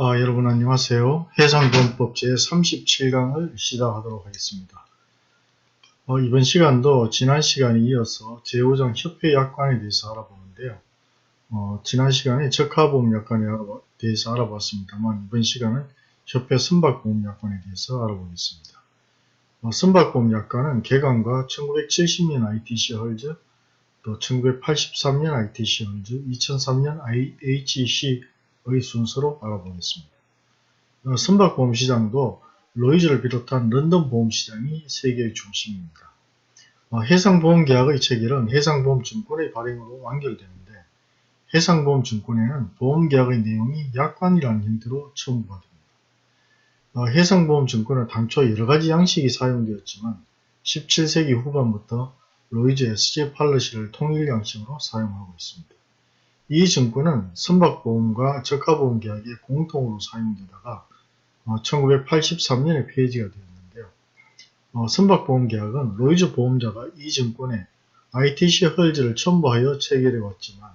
아, 여러분 안녕하세요. 해상보험법 제37강을 시작하도록 하겠습니다. 어, 이번 시간도 지난 시간에 이어서 제5장 협회 약관에 대해서 알아보는데요. 어, 지난 시간에 적하보험 약관에 대해서 알아봤습니다만 이번 시간은 협회 선박보험 약관에 대해서 알아보겠습니다. 어, 선박보험 약관은 개관과 1970년 ITC 헐즈, 또 1983년 ITC 헐즈, 2003년 IHC 의 순서로 알아보겠습니다. 어, 선박보험 시장도 로이즈를 비롯한 런던 보험시장이 세계의 중심입니다. 어, 해상보험계약의 체결은 해상보험증권의 발행으로 완결되는데 해상보험증권에는 보험계약의 내용이 약관이라는 형태로 첨부가 됩니다. 어, 해상보험증권은 당초 여러가지 양식이 사용되었지만 17세기 후반부터 로이즈 SG 팔러시를 통일 양식으로 사용하고 있습니다. 이 증권은 선박보험과 적하보험 계약에 공통으로 사용되다가 1983년에 어, 폐지가 되었는데요. 어, 선박보험 계약은 로이즈 보험자가 이 증권에 ITC 헐즈를 첨부하여 체결해 왔지만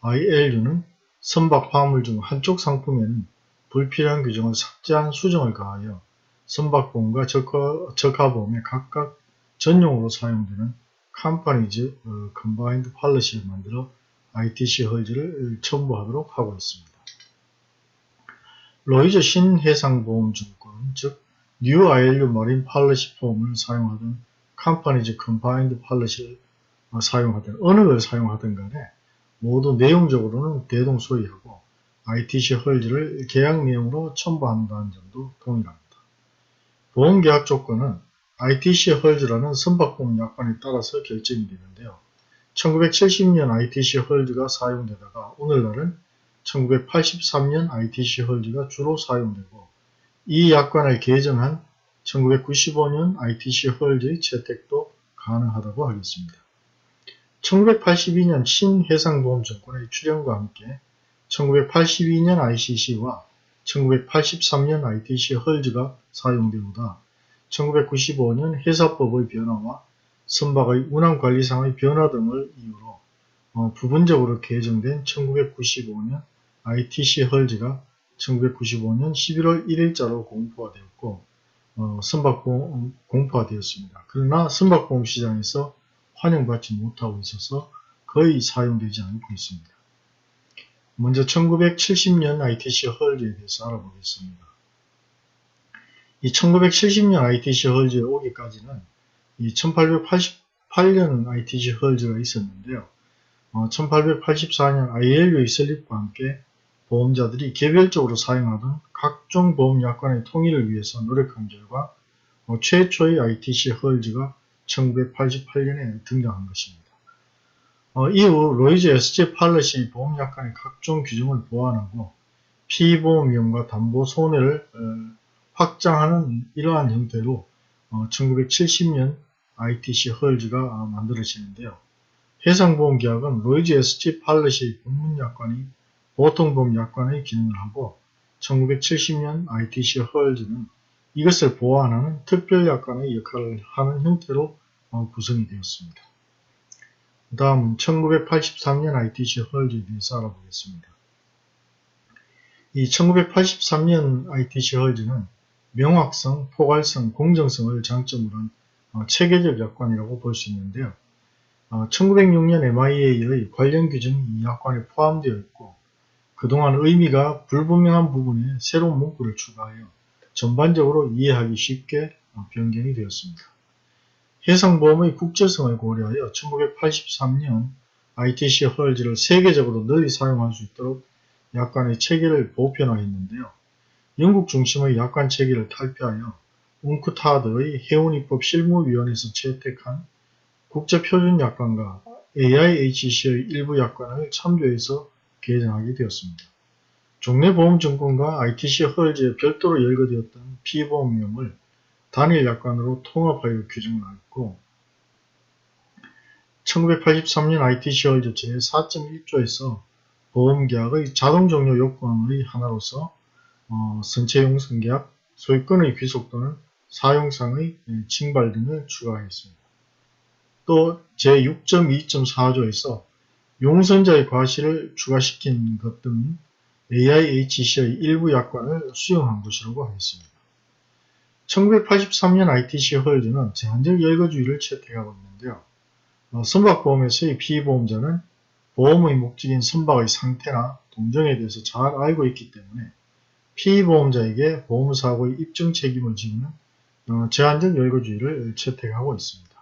ILU는 선박 화물 중 한쪽 상품에는 불필요한 규정을 삭제한 수정을 가하여 선박보험과 적하, 보험에 각각 전용으로 사용되는 Companies Combined Policy를 만들어 ITC 헐즈를 첨부하도록 하고 있습니다. 로이즈 신해상보험증권 즉뉴 ILU 머린 팔러시 폼을 사용하던 Companies Combined Policy를 사용하든 어느 걸 사용하든 간에 모두 내용적으로는 대동 소이하고 ITC 헐즈를 계약 내용으로 첨부한다는 점도 동일합니다. 보험계약 조건은 ITC 헐즈라는 선박보험 약관에 따라서 결정이 되는데요. 1970년 ITC 헐즈가 사용되다가 오늘날은 1983년 ITC 헐즈가 주로 사용되고 이 약관을 개정한 1995년 ITC 헐즈의 채택도 가능하다고 하겠습니다. 1982년 신해상보험증권의 출현과 함께 1982년 ICC와 1983년 ITC 헐즈가 사용되오다 1995년 회사법의 변화와 선박의 운항관리상의 변화 등을 이유로 어, 부분적으로 개정된 1995년 ITC 헐즈가 1995년 11월 1일자로 공포가 되었고 어, 선박보험 공포가 되었습니다. 그러나 선박보험 시장에서 환영받지 못하고 있어서 거의 사용되지 않고 있습니다. 먼저 1970년 ITC 헐즈에 대해서 알아보겠습니다. 이 1970년 ITC 헐즈에 오기까지는 이 1888년 ITC 헐즈가 있었는데요. 어, 1884년 ILU의 설립과 함께 보험자들이 개별적으로 사용하던 각종 보험 약관의 통일을 위해서 노력한 결과 어, 최초의 ITC 헐즈가 1988년에 등장한 것입니다. 어, 이후 Lloyd's SG Policy 보험약관의 각종 규정을 보완하고 피보험 위험과 담보 손해를 어, 확장하는 이러한 형태로 어, 1970년 ITC 헐즈가 만들어지는데요. 해상보험계약은 Lloyd's SG Policy 본문약관이 보통보험약관의 기능을 하고 1970년 ITC 헐즈는 이것을 보완하는 특별약관의 역할을 하는 형태로 어, 구성이 되었습니다. 그 다음은 1983년 ITC 헐즈에 대해서 알아보겠습니다. 이 1983년 ITC 헐즈는 명확성, 포괄성, 공정성을 장점으로 한 어, 체계적 약관이라고 볼 수 있는데요. 어, 1906년 MIA의 관련 규정이 이 약관에 포함되어 있고 그동안 의미가 불분명한 부분에 새로운 문구를 추가하여 전반적으로 이해하기 쉽게 어, 변경이 되었습니다. 해상보험의 국제성을 고려하여 1983년 ITC 헐즈를 세계적으로 널리 사용할 수 있도록 약관의 체계를 보편화했는데요. 영국 중심의 약관 체계를 탈피하여 웅크타드의 해운입법 실무위원회에서 채택한 국제표준약관과 AIHC의 일부 약관을 참조해서 개정하게 되었습니다. 종래 보험증권과 ITC 헐즈에 별도로 열거되었던 피보험 위험을 단일 약관으로 통합하여 규정을 했고 1983년 ITC 헐즈 제4.1조에서 보험계약의 자동종료 요건의 하나로서 어, 선체용 성계약, 소유권의 귀속 또는 사용상의 징발 등을 추가하였습니다. 또 제6.2.4조에서 용선자의 과실을 추가시킨 것 등 AIHC의 일부 약관을 수용한 것이라고 하겠습니다. 1983년 ITC 헐즈는 제한적 열거주의를 채택하고 있는데요. 어, 선박보험에서의 피보험자는 보험의 목적인 선박의 상태나 동정에 대해서 잘 알고 있기 때문에 피보험자에게 보험사고의 입증 책임을 지는 어, 제한적 열거주의를 채택하고 있습니다.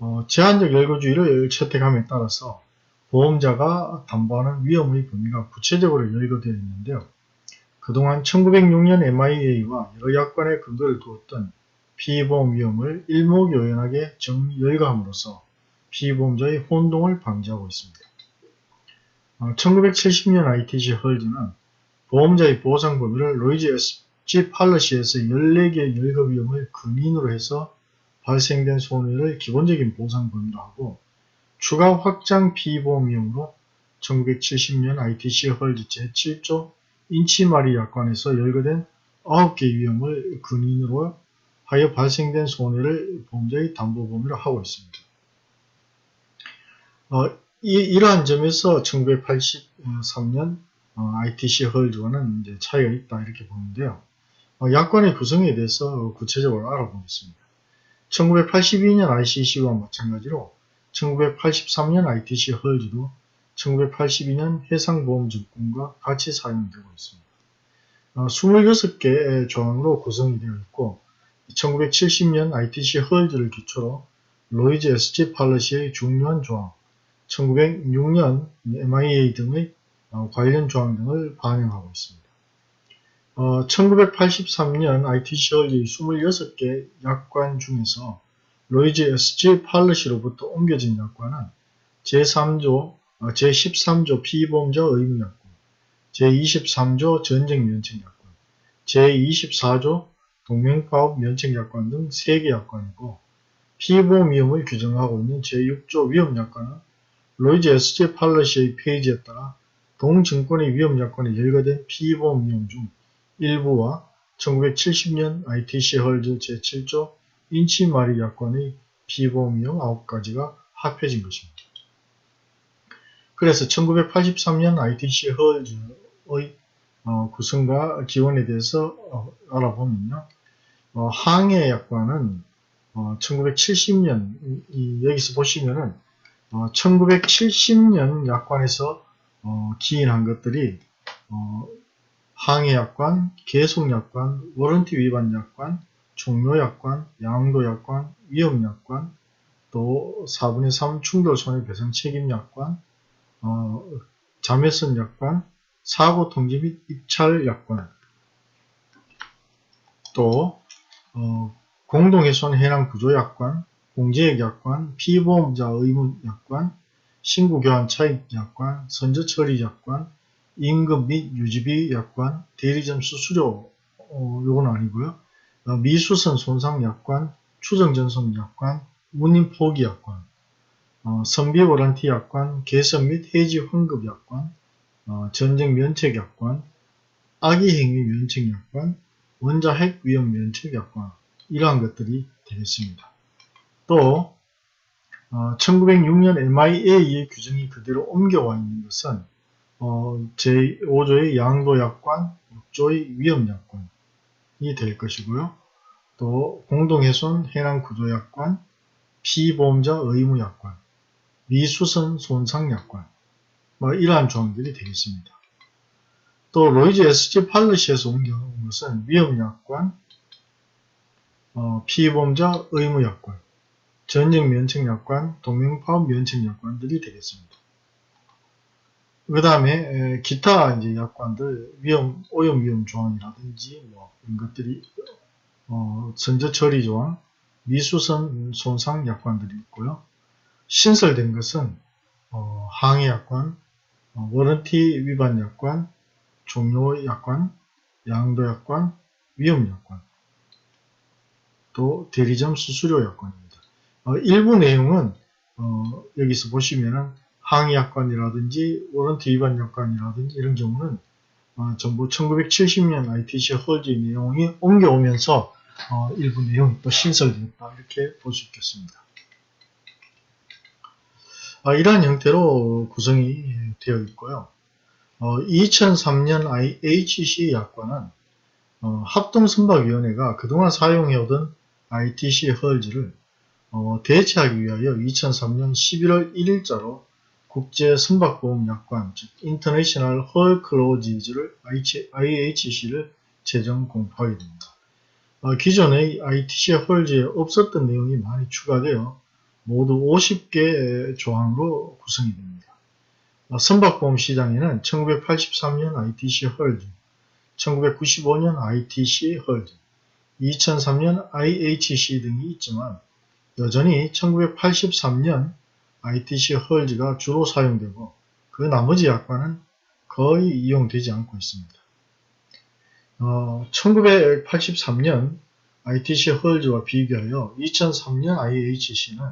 어, 제한적 열거주의를 채택함에 따라서 보험자가 담보하는 위험의 범위가 구체적으로 열거되어 있는데요. 그동안 1906년 MIA와 여러 약관의 근거를 두었던 피보험 위험을 일목요연하게 정열거함으로써 피보험자의 혼동을 방지하고 있습니다. 1970년 ITC 헐즈는 보험자의 보상 범위를 로이즈 SG 팔러시에서 14개의 열거 위험을 근인으로 해서 발생된 손해를 기본적인 보상 범위로 하고 추가 확장 피보험 위험으로 1970년 ITC Hulls 제7조 Inchmaree 약관에서 열거된 9개 위험을 근인으로 하여 발생된 손해를 보험자의 담보 범위로 하고 있습니다. 어, 이, 러한 점에서 1983년 어, ITC 헐즈와는 이제 차이가 있다 이렇게 보는데요. 어, 약관의 구성에 대해서 구체적으로 알아보겠습니다. 1982년 ICC와 마찬가지로 1983년 ITC 헐즈도 1982년 해상보험증권과 같이 사용되고 있습니다. 26개의 어, 조항으로 구성이 되어 있고 1970년 ITC 헐즈를 기초로 로이즈 SG 팔러시의 중요한 조항, 1906년 MIA 등의 어, 관련 조항 등을 반영하고 있습니다. 어, 1983년 ITC 헐즈의 26개 약관 중에서 로이즈 SG 팔러시로부터 옮겨진 약관은 제3조 어, 제13조 피보험자 의무약관, 제23조 전쟁면책약관, 제24조 동맹파업 면책약관 등 3개 약관이고 피보험 위험을 규정하고 있는 제6조 위험약관은 로이즈 SG 팔러시의 페이지에 따라 동증권의 위험 약관에 열거된 피보험 위험 중 일부와 1970년 ITC Hulls 제7조 Inchmaree 약관의 피보험 위험 9가지가 합해진 것입니다. 그래서 1983년 ITC 헐즈의 어, 구성과 기원에 대해서 어, 알아보면요. 어, 항해 약관은 1970년 이, 여기서 보시면은 1970년 약관에서 기인한 것들이 항해 약관, 계속 약관, 워런티 위반 약관, 종료 약관, 양도 약관, 위험 약관, 또 4분의 3 충돌 손해배상 책임 약관, 어, 자매선 약관, 사고 통지 및 입찰 약관, 또 어, 공동훼손 해당 구조 약관, 공제액 약관, 피보험자 의무 약관, 신고교환 차익 약관, 선저 처리 약관, 임금 및 유지비 약관, 대리점 수수료 어, 요건 아니고요. 어, 미수선 손상 약관, 추정 전송 약관, 운임 포기 약관, 어, 선비 워런티 약관, 개선 및 해지 환급 약관, 어, 전쟁 면책 약관, 악의 행위 면책 약관, 원자 핵 위험 면책 약관 이러한 것들이 되겠습니다. 또 어, 1906년 MIA의 규정이 그대로 옮겨와 있는 것은 어, 제5조의 양도 약관, 6조의 위험 약관이 될 것이고요. 또 공동훼손 해당 구조 약관, 피보험자 의무 약관, 미수선 손상약관 뭐 이러한 조항들이 되겠습니다. 또 로이즈 SG 팔러시에서 옮겨온 것은 위험약관, 어, 피보험자 의무약관, 전쟁면책약관, 동명파업 면책약관들이 되겠습니다. 그 다음에 기타 이제 약관들 위험 오염 위험 조항이라든지 뭐 이런 것들이 어, 선저 처리 조항, 미수선 손상 약관들이 있고요. 신설된 것은 어, 항해 약관, 어, 워런티 위반 약관, 종료 약관, 양도 약관, 위험 약관, 또 대리점 수수료 약관입니다. 어, 일부 내용은 어, 여기서 보시면은 항해 약관이라든지 워런티 위반 약관이라든지 이런 경우는 어, 전부 1970년 ITC 허지 내용이 옮겨오면서 어, 일부 내용이 또 신설되었다 이렇게 볼 수 있겠습니다. 아, 이러한 형태로 구성이 되어 있고요. 어, 2003년 IHC 약관은 어, 합동선박위원회가 그동안 사용해오던 ITC 헐즈를 어, 대체하기 위하여 2003년 11월 1일자로 국제 선박보험 약관 즉 International Hull Clauses를 IHC를 제정 공포하게 됩니다. 어, 기존의 ITC 헐즈에 없었던 내용이 많이 추가되어 모두 50개 조항으로 구성이 됩니다. 어, 선박보험 시장에는 1983년 ITC 헐즈, 1995년 ITC 헐즈, 2003년 IHC 등이 있지만 여전히 1983년 ITC 헐즈가 주로 사용되고 그 나머지 약관은 거의 이용되지 않고 있습니다. 어, 1983년 ITC 헐즈와 비교하여 2003년 IHC는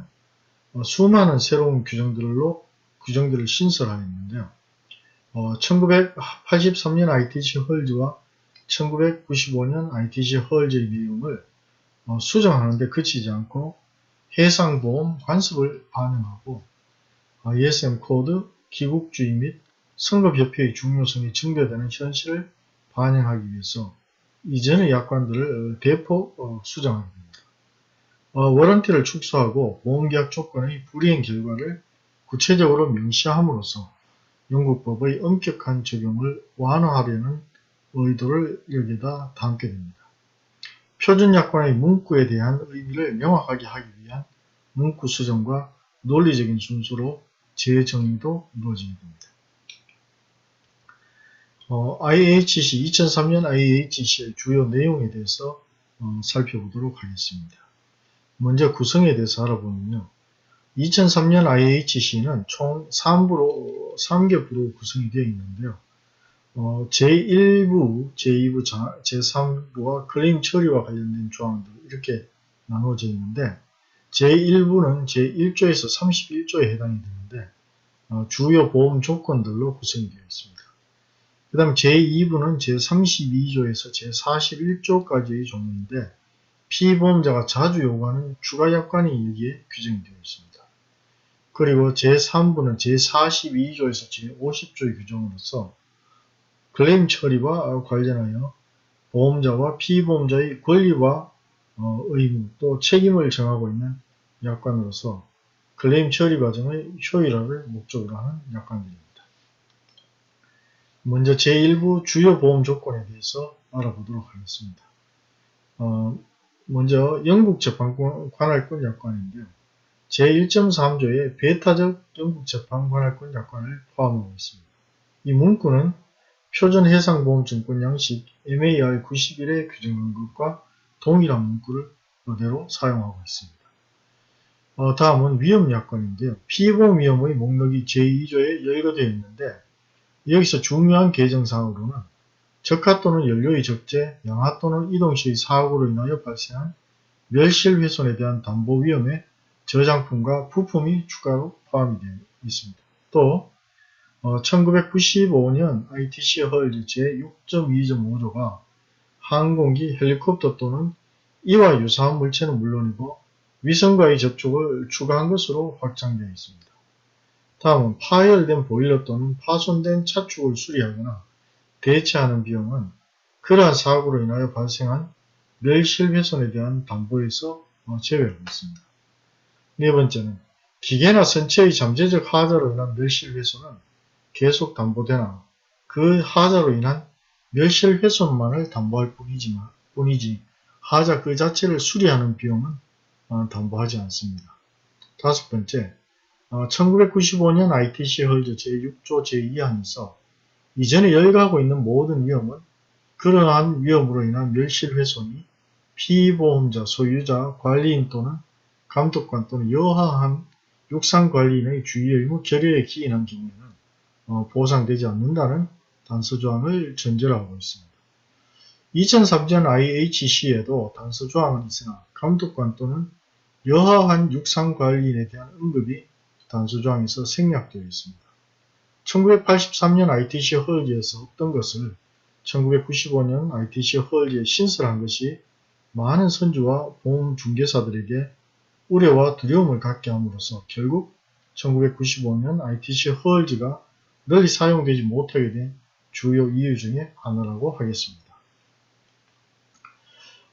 어, 수많은 새로운 규정들로 규정들을 신설하였는데요. 어, 1983년 ITC 헐즈와 1995년 ITC 헐즈의 내용을 어, 수정하는데 그치지 않고 해상보험 관습을 반영하고 ISM 코드, 기국주의 및 선급협회의 중요성이 증대되는 현실을 반영하기 위해서 이전의 약관들을 대폭 어, 수정하게 됩니다. 어, warranty를 축소하고 보험계약 조건의 불이행 결과를 구체적으로 명시함으로써 영국법의 엄격한 적용을 완화하려는 의도를 여기다 담게 됩니다. 표준약관의 문구에 대한 의미를 명확하게 하기 위한 문구 수정과 논리적인 순서로 재정의도 이루어지게 됩니다. 어, IHC 2003년 IHC의 주요 내용에 대해서 어, 살펴보도록 하겠습니다. 먼저 구성에 대해서 알아보면요. 2003년 IHC는 총 3부로 3개 부로 구성이 되어 있는데요. 어, 제1부, 제2부, 제3부와 클레임 처리와 관련된 조항들 이렇게 나누어져 있는데 제1부는 제1조에서 31조에 해당이 되는데 어, 주요 보험 조건들로 구성이 되어 있습니다. 그 다음 제2부는 제32조에서 제41조까지의 종류인데 피보험자가 자주 요구하는 추가 약관이 여기에 규정이 되어 있습니다. 그리고 제3부는 제42조에서 제50조의 규정으로서 클레임 처리와 관련하여 보험자와 피보험자의 권리와 어, 의무 또 책임을 정하고 있는 약관으로서 클레임 처리 과정의 효율화를 목적으로 하는 약관들입니다. 먼저 제1부 주요 보험 조건에 대해서 알아보도록 하겠습니다. 어, 먼저 영국 재판권 관할권 약관인데요. 제1.3조에 배타적 영국 재판 관할권 약관을 포함하고 있습니다. 이 문구는 표준해상보험증권 양식 MAR 91에 규정한 것과 동일한 문구를 그대로 사용하고 있습니다. 어, 다음은 위험 약관인데요. 피보험 위험의 목록이 제2조에 열거되어 있는데 여기서 중요한 개정사항으로는 적하 또는 연료의 적재, 양하 또는 이동 시의 사고로 인하여 발생한 멸실 훼손에 대한 담보 위험에 저장품과 부품이 추가로 포함이 되어 있습니다. 또 어, 1995년 ITC 헐즈 제6.2.5조가 항공기, 헬리콥터 또는 이와 유사한 물체는 물론이고 위성과의 접촉을 추가한 것으로 확장되어 있습니다. 다음은 파열된 보일러 또는 파손된 차축을 수리하거나 대체하는 비용은 그러한 사고로 인하여 발생한 멸실훼손에 대한 담보에서 어, 제외하고 있습니다. 네 번째는 기계나 선체의 잠재적 하자로 인한 멸실훼손은 계속 담보되나 그 하자로 인한 멸실 훼손만을 담보할 뿐이지만, 뿐이지 하자 그 자체를 수리하는 비용은 어, 담보하지 않습니다. 다섯 번째, 1995년 어, ITC 헐즈 제6조 제2항에서 이전에 열거하고 있는 모든 위험은 그러한 위험으로 인한 멸실훼손이 피보험자, 소유자, 관리인 또는 감독관 또는 여하한 육상관리인의 주의 의무 결의에 기인한 경우에는 어, 보상되지 않는다는 단서조항을 전제로 하고 있습니다. 2003년 IHC에도 단서조항은 있으나 감독관 또는 여하한 육상관리인에 대한 언급이 단서조항에서 생략되어 있습니다. 1983년 ITC 헐즈에서 없던 것을 1995년 ITC 헐즈에 신설한 것이 많은 선주와 보험 중개사들에게 우려와 두려움을 갖게 함으로써 결국 1995년 ITC 헐즈가 널리 사용되지 못하게 된 주요 이유 중에 하나라고 하겠습니다.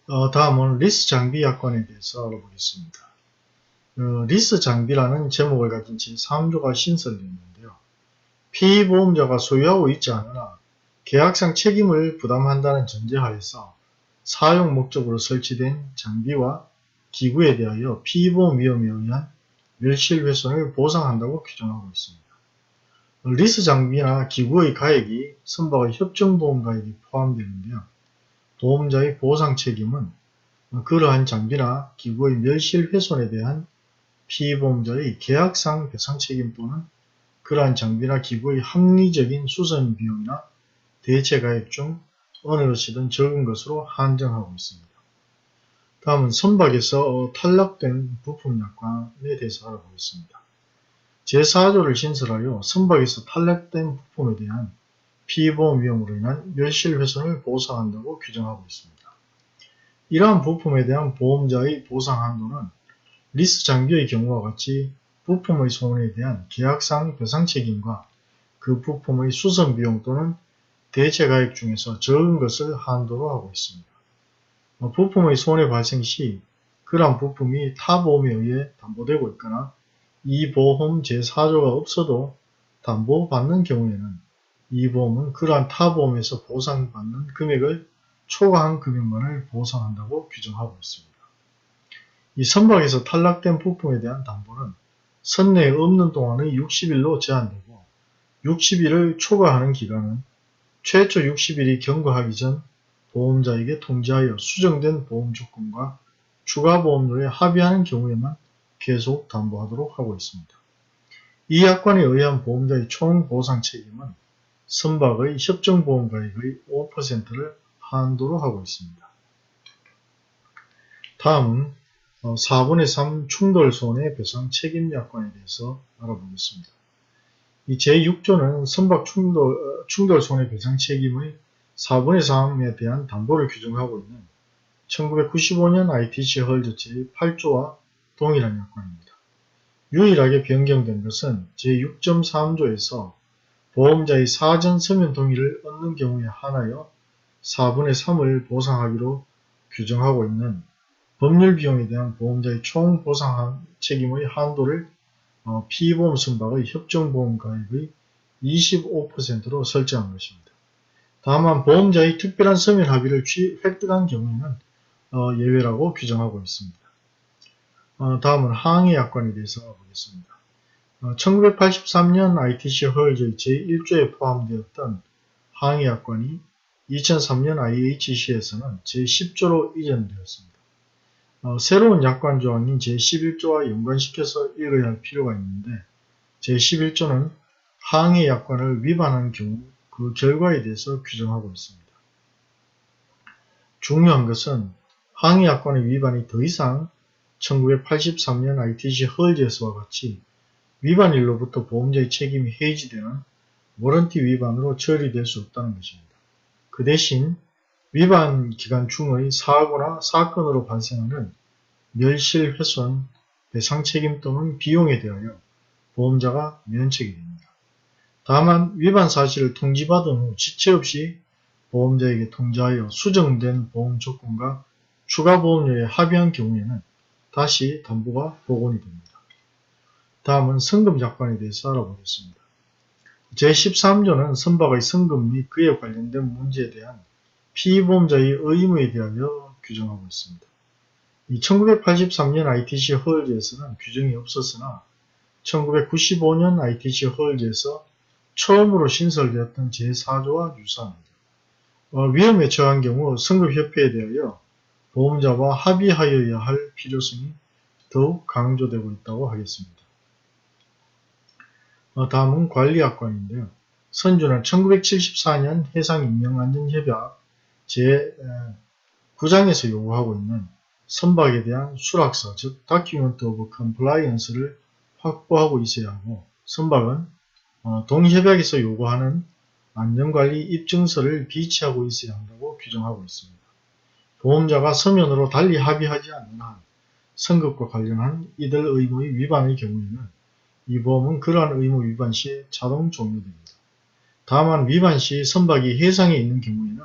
어, 다음은 리스 장비 약관에 대해서 알아보겠습니다. 어, 리스 장비라는 제목을 가진 제3조가 신설되어 있는데요. 피보험자가 소유하고 있지 않으나 계약상 책임을 부담한다는 전제하에서 사용 목적으로 설치된 장비와 기구에 대하여 피보험 위험에 의한 멸실훼손을 보상한다고 규정하고 있습니다. 리스 장비나 기구의 가액이 선박의 협정보험 가액이 포함되는데요. 보험자의 보상 책임은 그러한 장비나 기구의 멸실 훼손에 대한 피보험자의 계약상 배상 책임 또는 그러한 장비나 기구의 합리적인 수선 비용이나 대체 가액 중 어느 것이든 적은 것으로 한정하고 있습니다. 다음은 선박에서 탈락된 부품 약관에 대해서 알아보겠습니다. 제4조를 신설하여 선박에서 탈락된 부품에 대한 피보험 위험으로 인한 멸실훼손을 보상한다고 규정하고 있습니다. 이러한 부품에 대한 보험자의 보상 한도는 리스 장비의 경우와 같이 부품의 손해에 대한 계약상 배상 책임과 그 부품의 수선 비용 또는 대체 가액 중에서 적은 것을 한도로 하고 있습니다. 어, 부품의 손해 발생 시 그러한 부품이 타 보험에 의해 담보되고 있거나 이 보험 제4조가 없어도 담보받는 경우에는 이 보험은 그러한 타 보험에서 보상받는 금액을 초과한 금액만을 보상한다고 규정하고 있습니다. 이 선박에서 탈락된 부품에 대한 담보는 선내에 없는 동안의 60일로 제한되고 60일을 초과하는 기간은 최초 60일이 경과하기 전 보험자에게 통지하여 수정된 보험 조건과 추가 보험료에 합의하는 경우에만 계속 담보하도록 하고 있습니다. 이 약관에 의한 보험자의 총 보상 책임은 선박의 협정보험가액의 5%를 한도로 하고 있습니다. 다음은 4분의 어, 3 충돌 손해 배상 책임 약관에 대해서 알아보겠습니다. 이 제6조는 선박 충돌, 어, 충돌 손해배상 책임의 4분의 3에 대한 담보를 규정하고 있는 1995년 ITC 헐즈 제8조와 동일한 약관입니다. 유일하게 변경된 것은 제6.3조에서 보험자의 사전 서면 동의를 얻는 경우에 한하여 4분의 3을 보상하기로 규정하고 있는 법률 비용에 대한 보험자의 총 보상 책임의 한도를 어, 피보험 선박의 협정보험 가액의 25%로 설정한 것입니다. 다만 보험자의 특별한 서면 합의를 획득한 경우에는 어, 예외라고 규정하고 있습니다. 어, 다음은 항해 약관에 대해서 보겠습니다. 1983년 ITC 헐즈의 제1조에 포함되었던 항해 약관이 2003년 IHC에서는 제10조로 이전되었습니다. 어, 새로운 약관 조항인 제11조와 연관시켜서 읽어야 할 필요가 있는데 제11조는 항해 약관을 위반한 경우 그 결과에 대해서 규정하고 있습니다. 중요한 것은 항해 약관의 위반이 더 이상 1983년 ITC 헐즈에서와 같이 위반일로부터 보험자의 책임이 해지되는 워런티 위반으로 처리될 수 없다는 것입니다. 그 대신 위반 기간 중의 사고나 사건으로 발생하는 멸실 훼손, 배상 책임 또는 비용에 대하여 보험자가 면책이 됩니다. 다만 위반 사실을 통지받은 후 지체 없이 보험자에게 통지하여 수정된 보험 조건과 추가 보험료에 합의한 경우에는 다시 담보가 복원이 됩니다. 다음은 성금 약관에 대해서 알아보겠습니다. 제13조는 선박의 성금 및 그에 관련된 문제에 대한 피보험자의 의무에 대하여 규정하고 있습니다. 1983년 ITC 헐즈에서는 규정이 없었으나 1995년 ITC 헐즈에서 처음으로 신설되었던 제4조와 유사합니다. 어, 위험에 처한 경우 선급협회에 대하여 보험자와 합의하여야 할 필요성이 더욱 강조되고 있다고 하겠습니다. 어, 다음은 관리약관인데요. 선주는 1974년 해상인명안전협약 제9장에서 요구하고 있는 선박에 대한 수락서, 즉 Document of Compliance를 확보하고 있어야 하고 선박은 어, 동협약에서 요구하는 안전관리 입증서를 비치하고 있어야 한다고 규정하고 있습니다. 보험자가 서면으로 달리 합의하지 않는 한 선급과 관련한 이들 의무의 위반의 경우에는 이 보험은 그러한 의무 위반 시 자동 종료됩니다. 다만 위반 시 선박이 해상에 있는 경우에는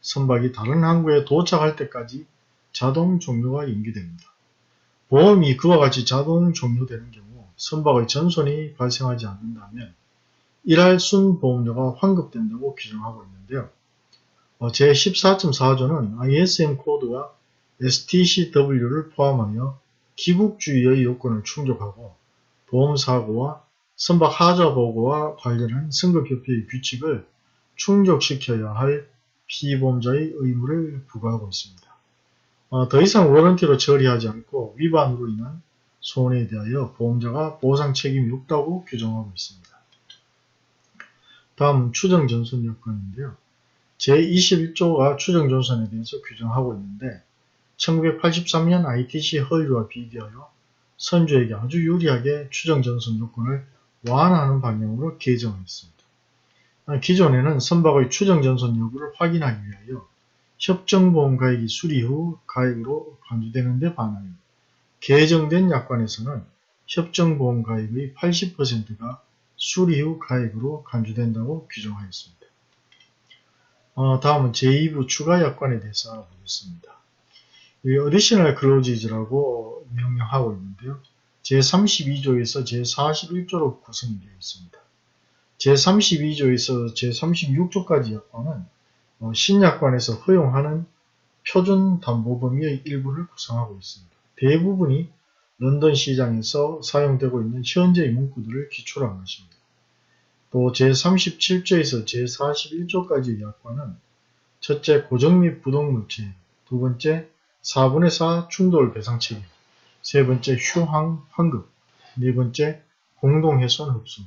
선박이 다른 항구에 도착할 때까지 자동 종료가 연기됩니다. 보험이 그와 같이 자동 종료되는 경우 선박의 전손이 발생하지 않는다면 일할 순보험료가 환급된다고 규정하고 있는데요. 어, 제14.4조는 ISM 코드와 STCW를 포함하여 기국주의의 요건을 충족하고 보험사고와 선박 하자 보고와 관련한 승급협회의 규칙을 충족시켜야 할 피보험자의 의무를 부과하고 있습니다. 어, 더 이상 워런티로 처리하지 않고 위반으로 인한 손해에 대하여 보험자가 보상 책임이 없다고 규정하고 있습니다. 다음 추정전선 요건인데요. 제21조가 추정전선에 대해서 규정하고 있는데 1983년 ITC 허위와 비교하여 선주에게 아주 유리하게 추정전선 요건을 완화하는 방향으로 개정했습니다. 기존에는 선박의 추정전선 여부를 확인하기 위하여 협정보험가액이 수리 후 가액으로 간주되는 데 반하여 개정된 약관에서는 협정보험가액의 80%가 수리 후 가액으로 간주된다고 규정하였습니다. 어, 다음은 제2부 추가 약관에 대해서 알아보겠습니다. 이 Additional Clauses라고 명명하고 있는데요. 제32조에서 제41조로 구성이 되어 있습니다. 제32조에서 제36조까지 약관은 어, 신약관에서 허용하는 표준 담보 범위의 일부를 구성하고 있습니다. 대부분이 런던 시장에서 사용되고 있는 현재의 문구들을 기초로 한 것입니다. 또 제37조에서 제41조까지의 약관은 첫째 고정 및 부동물체, 두 번째 4분의 4 충돌 배상 책임, 세 번째 휴항 환급, 네 번째 공동훼손 흡수,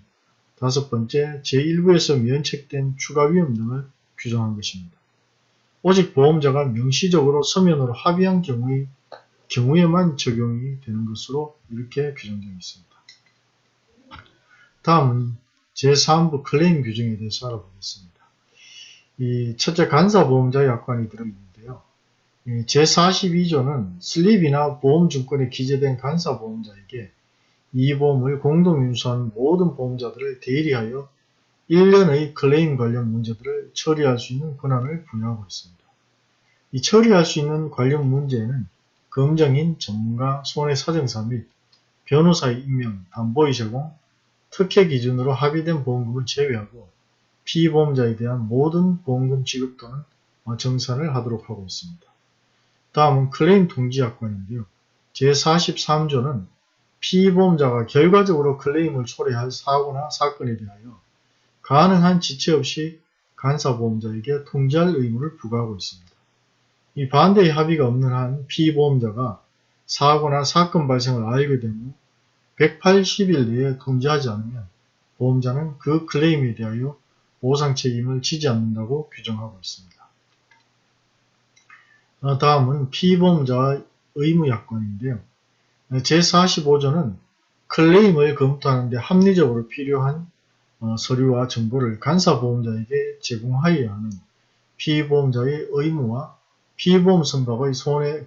다섯 번째 제1부에서 면책된 추가 위험 등을 규정한 것입니다. 오직 보험자가 명시적으로 서면으로 합의한 경우의, 경우에만 적용이 되는 것으로 이렇게 규정되어 있습니다. 다음은 제3부 클레임 규정에 대해서 알아보겠습니다. 이 첫째 간사보험자 약관이 들어있는데요. 제42조는 슬립이나 보험증권에 기재된 간사보험자에게 이 보험을 공동 인수한 모든 보험자들을 대리하여 1년의 클레임 관련 문제들을 처리할 수 있는 권한을 부여하고 있습니다. 이 처리할 수 있는 관련 문제에는 검정인, 전문가, 손해사정사 및 변호사의 임명, 담보의 제공, 특혜 기준으로 합의된 보험금을 제외하고 피보험자에 대한 모든 보험금 지급 또는 정산을 하도록 하고 있습니다. 다음은 클레임 통지약관인데요. 제43조는 피보험자가 결과적으로 클레임을 초래할 사고나 사건에 대하여 가능한 지체 없이 간사보험자에게 통지할 의무를 부과하고 있습니다. 이 반대의 합의가 없는 한 피보험자가 사고나 사건 발생을 알게 된후 180일 내에 통지하지 않으면 보험자는 그 클레임에 대하여 보상 책임을 지지 않는다고 규정하고 있습니다. 어, 다음은 피보험자의 의무약관인데요. 제45조는 클레임을 검토하는데 합리적으로 필요한 어, 서류와 정보를 간사보험자에게 제공하여야 하는 피보험자의 의무와 피보험 선박의 손해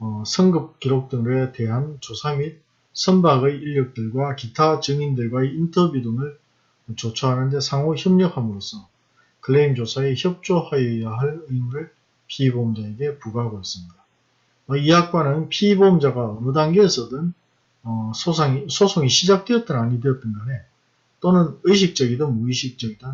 어, 성급 기록 등에 대한 조사 및 선박의 인력들과 기타 증인들과의 인터뷰 등을 조처하는 데 상호 협력함으로써 클레임 조사에 협조하여야 할 의무를 피보험자에게 부과하고 있습니다. 어, 이 약관은 피보험자가 어느 단계에서든 어, 소송이, 소송이 시작되었든 아니 되었든 간에 또는 의식적이든 무의식적이든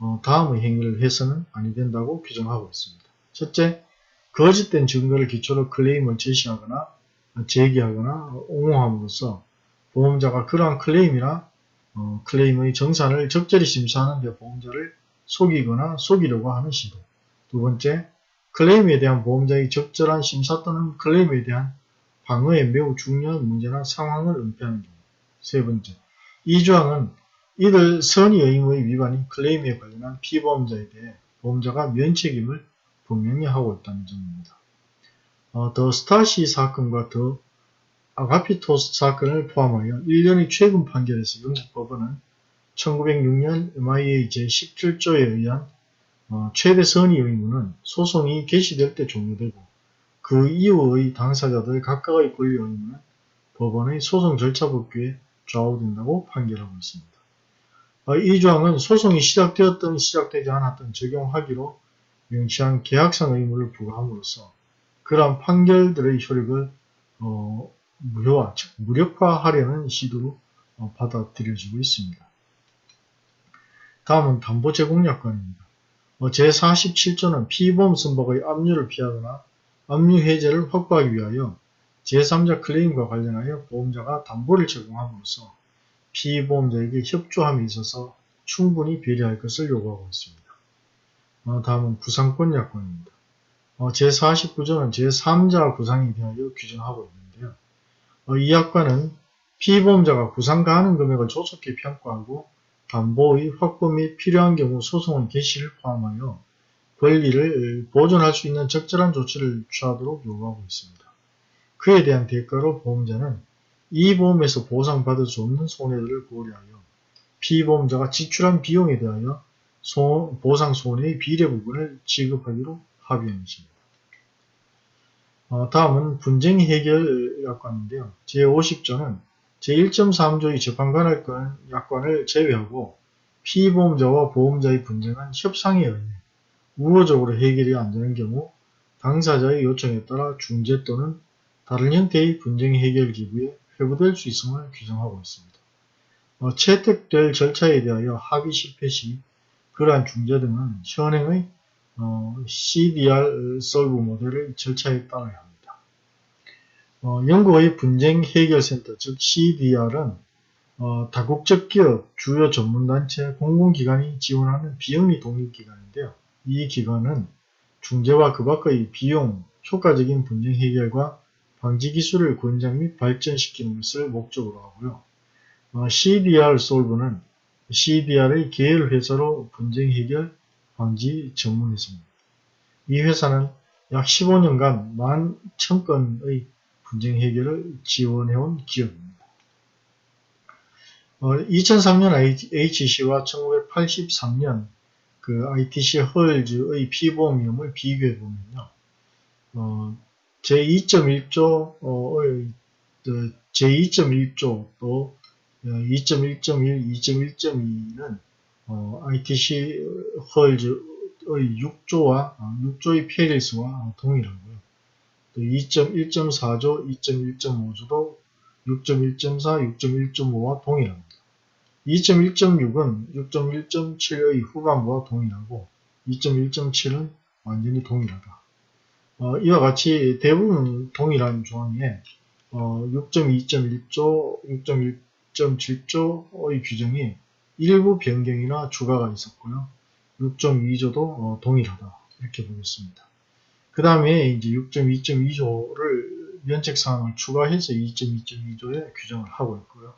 어, 다음의 행위를 해서는 아니 된다고 규정하고 있습니다. 첫째, 거짓된 증거를 기초로 클레임을 제시하거나 제기하거나 옹호함으로써 보험자가 그러한 클레임이나 어, 클레임의 정산을 적절히 심사하는 데 보험자를 속이거나 속이려고 하는 시도. 두 번째, 클레임에 대한 보험자의 적절한 심사 또는 클레임에 대한 방어에 매우 중요한 문제나 상황을 은폐하는 경우. 세 번째, 이 조항은 이들 선의 의무의 위반인 클레임에 관련한 피보험자에 대해 보험자가 면책임을 분명히 하고 있다는 점입니다. 어, 더 스타시 사건과 더 아가피토스 사건을 포함하여 1년의 최근 판결에서 영국법원은 1906년 MIA 제17조에 의한 어, 최대 선의 의무는 소송이 개시될 때 종료되고 그 이후의 당사자들 각각의 권리 의무는 법원의 소송 절차 법규에 좌우된다고 판결하고 있습니다. 어, 이 조항은 소송이 시작되었든 시작되지 않았든 적용하기로 명시한 계약상 의무를 부과함으로써 그러한 판결들의 효력을 어, 무효화, 즉 무력화하려는 시도로 어, 받아들여지고 있습니다. 다음은 담보 제공 약관입니다. 어, 제47조는 피보험 선박의 압류를 피하거나 압류 해제를 확보하기 위하여 제3자 클레임과 관련하여 보험자가 담보를 제공함으로써 피보험자에게 협조함에 있어서 충분히 배려할 것을 요구하고 있습니다. 어, 다음은 구상권 약관입니다. 어, 제49조는 제3자 구상에 대하여 규정하고 있는데요. 어, 이 약관은 피보험자가 구상 가하는 금액을 조속히 평가하고 담보의 확보 및 필요한 경우 소송의 개시를 포함하여 권리를 보존할 수 있는 적절한 조치를 취하도록 요구하고 있습니다. 그에 대한 대가로 보험자는 이 보험에서 보상받을 수 없는 손해들을 고려하여 피보험자가 지출한 비용에 대하여 소, 보상 손해의 비례 부분을 지급하기로 합의한 것입니다. 어, 다음은 분쟁 해결 약관인데요. 제50조는 제1.3조의 재판관할 건 약관을 제외하고 피보험자와 보험자의 분쟁은 협상에 의해 우호적으로 해결이 안 되는 경우 당사자의 요청에 따라 중재 또는 다른 형태의 분쟁 해결 기구에 회부될 수 있음을 규정하고 있습니다. 어, 채택될 절차에 대하여 합의 실패 시 그러한 중재 등은 현행의 어, CDR 솔브 모델의 절차에 따라야 합니다. 어, 영국의 분쟁 해결센터 즉 CDR은 어, 다국적 기업, 주요 전문단체, 공공기관이 지원하는 비영리 독립기관인데요. 이 기관은 중재와 그 밖의 비용, 효과적인 분쟁 해결과 방지 기술을 권장 및 발전시키는 것을 목적으로 하고요. 어, CDR 솔브는 CDR의 계열 회사로 분쟁 해결 방지 전문 회사입니다. 이 회사는 약 15년간 11,000건의 분쟁 해결을 지원해온 기업입니다. 어, 2003년 HC와 1983년 그 ITC 헐즈의 피보험 위험을 비교해 보면요. 어, 제2.1조 어, 제2.1조 또 2.1.1, 2.1.2는 어, ITC 헐즈의 6조와 6조의 페리스와 동일하고요. 또 2.1.4조, 2.1.5조도 6.1.4, 6.1.5와 동일합니다. 2.1.6은 6.1.7의 후반부와 동일하고 2.1.7은 완전히 동일하다. 어, 이와 같이 대부분 동일한 조항에 어, 6.2.1조, 6.1.7조의 규정이 일부 변경이나 추가가 있었고요. 6.2조도 어, 동일하다 이렇게 보겠습니다. 그 다음에 이제 6.2.2조를 면책사항을 추가해서 2.2.2조에 규정을 하고 있고요.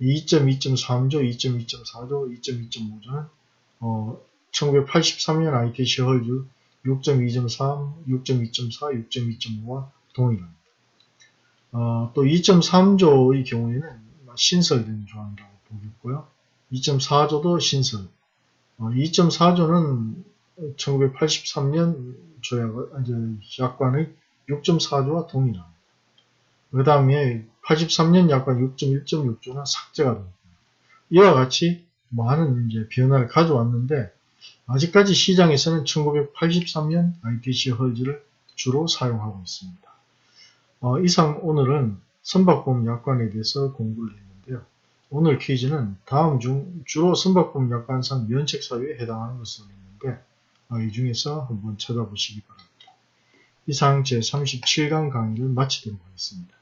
2.2.3조, 2.2.4조, 2.2.5조는 어, 1983년 ITC 헐즈 6.2.3, 6.2.4, 6.2.5와 동일합니다. 어, 또 2.3조의 경우에는 신설된 조항이라고 보겠고요. 2.4조도 신설. 어, 2.4조는 1983년 조약, 약관의 6.4조와 동일합니다. 그 다음에 83년 약관 6.1.6조는 삭제가 됩니다. 이와 같이 많은 이제 변화를 가져왔는데 아직까지 시장에서는 1983년 ITC 헐즈를 주로 사용하고 있습니다. 어, 이상 오늘은 선박보험 약관에 대해서 공부를 했는데요. 오늘 퀴즈는 다음 중 주로 선박보험 약관상 면책사유에 해당하는 것을 있는데 어, 이 중에서 한번 찾아보시기 바랍니다. 이상 제37강 강의를 마치도록 하겠습니다.